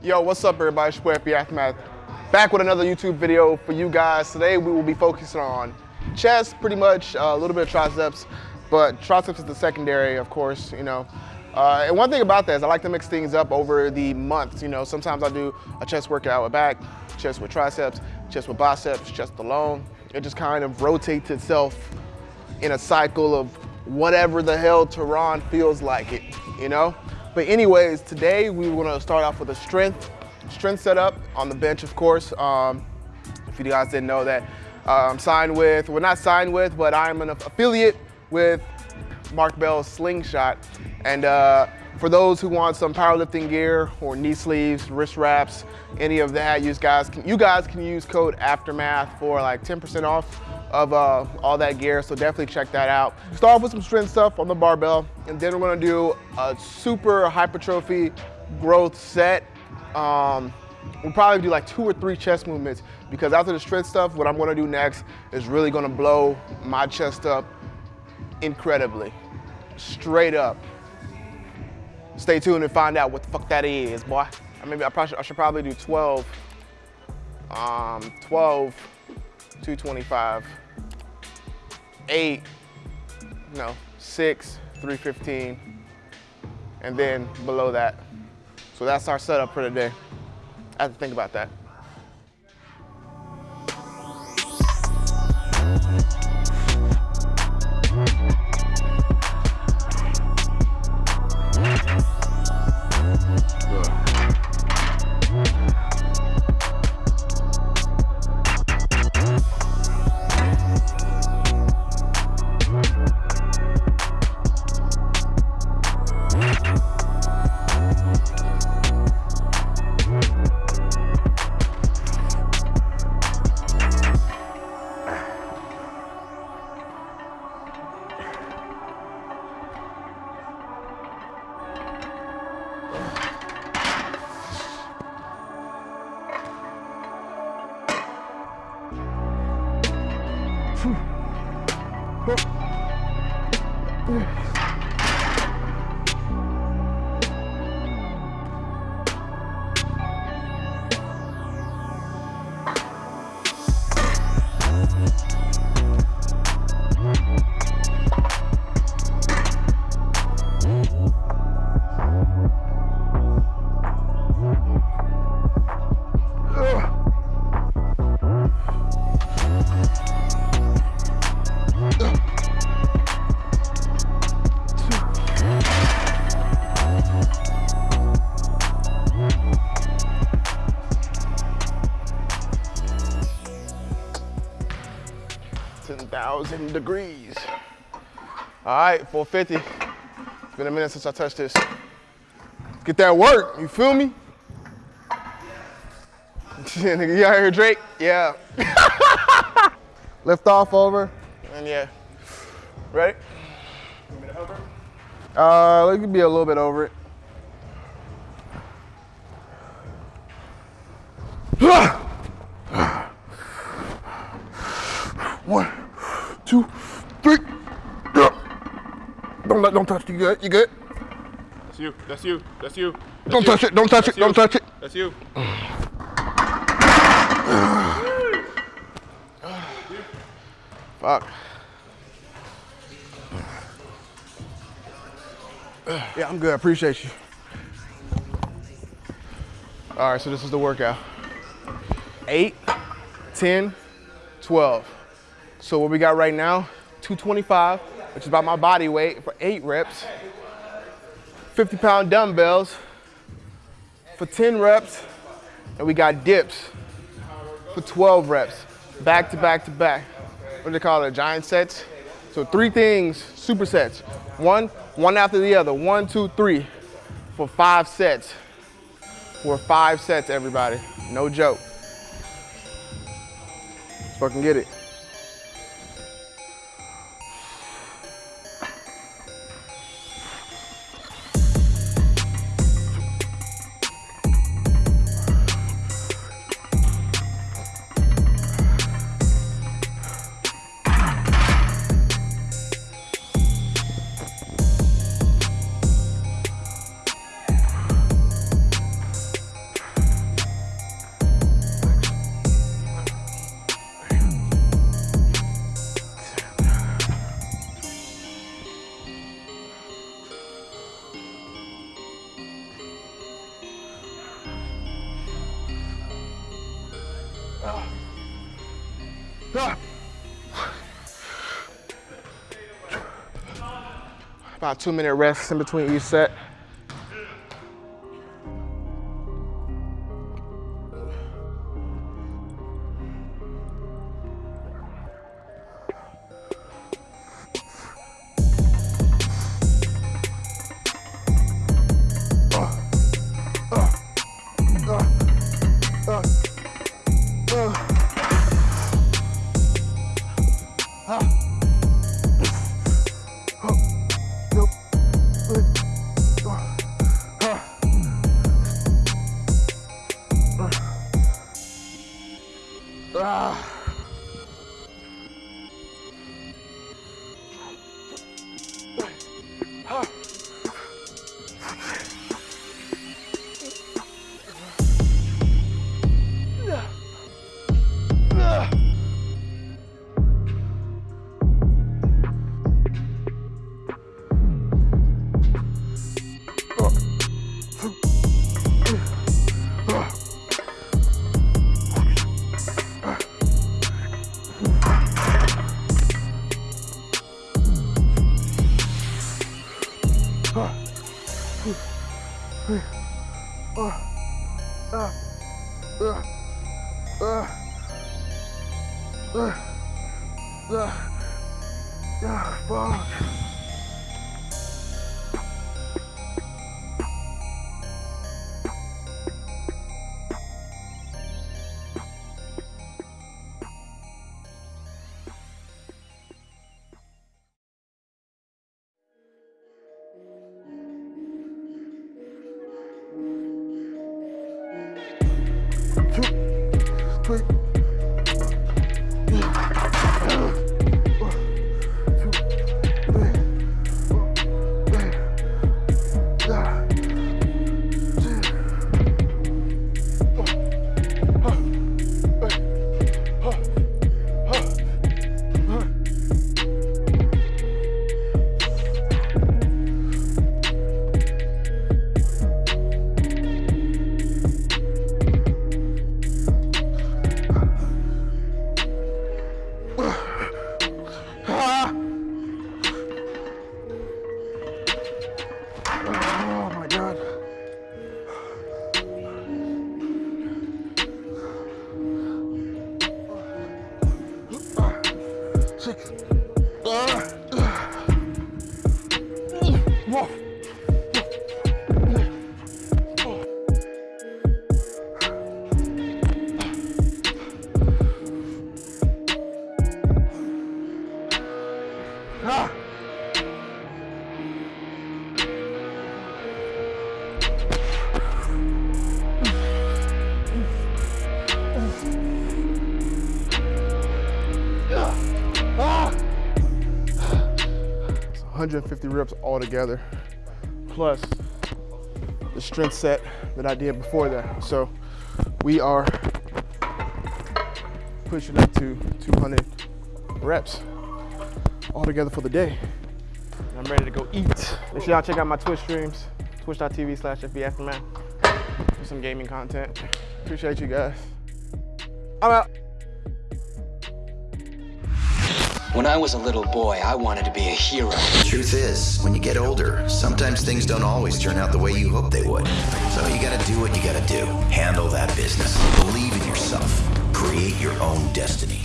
Yo, what's up everybody? It's boy Aftermath. Back with another YouTube video for you guys. Today we will be focusing on chest, pretty much, uh, a little bit of triceps, but triceps is the secondary, of course, you know. Uh, and one thing about that is I like to mix things up over the months. You know, sometimes I do a chest workout with back, chest with triceps, chest with biceps, chest alone. It just kind of rotates itself in a cycle of whatever the hell Tehran feels like it, you know? But anyways, today we want to start off with a strength, strength setup on the bench, of course. Um, if you guys didn't know that, uh, I'm signed with, well not signed with, but I'm an affiliate with Mark Bell's Slingshot. And uh, for those who want some powerlifting gear or knee sleeves, wrist wraps, any of that, you guys can, you guys can use code Aftermath for like 10% off of uh, all that gear, so definitely check that out. Start off with some strength stuff on the barbell, and then we're gonna do a super hypertrophy growth set. Um, we'll probably do like two or three chest movements because after the strength stuff, what I'm gonna do next is really gonna blow my chest up incredibly, straight up. Stay tuned and find out what the fuck that is, boy. I maybe I, probably, I should probably do 12, um, 12, 225, eight, no, six, 315, and then below that. So that's our setup for today. I have to think about that. Thousand degrees. All right, 450. It's been a minute since I touched this. Get that work, you feel me? Nigga, you out here, Drake? Yeah. Lift off over, and yeah. Ready? You me to hover? Uh, it could be a little bit over it. One two, three. Don't let, don't touch. Uh, you good? You good? That's you. That's you. That's you. That's don't you. touch it. Don't touch That's it. You. Don't touch it. That's you. Fuck. Yeah, I'm good. I appreciate you. All right, so this is the workout. Eight, 10, 12. So what we got right now, 225, which is about my body weight for eight reps. 50 pound dumbbells for 10 reps. And we got dips for 12 reps, back to back to back. What do they call it, giant sets? So three things, supersets. One, one after the other, one, two, three, for five sets. For five sets, everybody, no joke. Let's fucking get it. About two minute rest in between each set. Ah. Ah. Ah. Ah. Ah. Ah. Ah. Ah. Ah. Ah. Oh Whoa. Ah. 150 reps all together, plus the strength set that I did before that. So we are pushing up to 200 reps all together for the day. And I'm ready to go eat. Make sure y'all check out my Twitch streams, twitch.tv slash FBAftermath for some gaming content. Appreciate you guys. I'm out. When I was a little boy, I wanted to be a hero. The Truth is, when you get older, sometimes things don't always turn out the way you hope they would. So you gotta do what you gotta do. Handle that business. Believe in yourself. Create your own destiny.